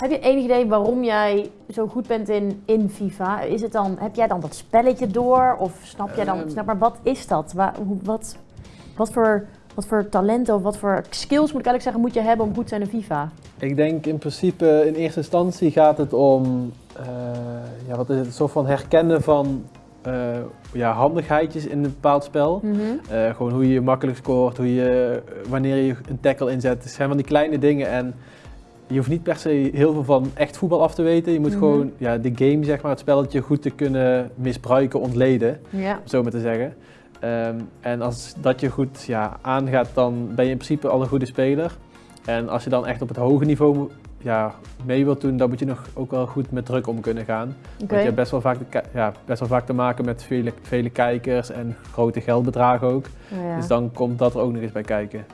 Heb je enig idee waarom jij zo goed bent in, in FIFA? Is het dan, heb jij dan dat spelletje door? Of snap jij dan, Ehm. snap maar wat is dat? Waar, hoe, wat, wat, voor, wat voor talenten of wat voor skills moet ik eigenlijk zeggen moet je hebben om goed te zijn in FIFA? Ik denk in principe in eerste instantie gaat het om eh, ja, wat is het, een soort van herkennen van eh, ja, handigheidjes in een bepaald spel. Eh, gewoon hoe je makkelijk scoort, hoe je, wanneer je een tackle inzet. Het zijn van die kleine dingen en je hoeft niet per se heel veel van echt voetbal af te weten. Je moet Mhm. gewoon ja, de game, zeg maar, het spelletje goed te kunnen misbruiken, ontleden, Ja. om zo maar te zeggen. Ehm, en als dat je goed ja, aangaat, dan ben je in principe al een goede speler. En als je dan echt op het hoge niveau ja, mee wilt doen, dan moet je nog ook wel goed met druk om kunnen gaan. Want je hebt best wel vaak, de ja, best wel vaak te maken met vele, vele kijkers en grote geldbedragen ook. Ja. Dus dan komt dat er ook nog eens bij kijken.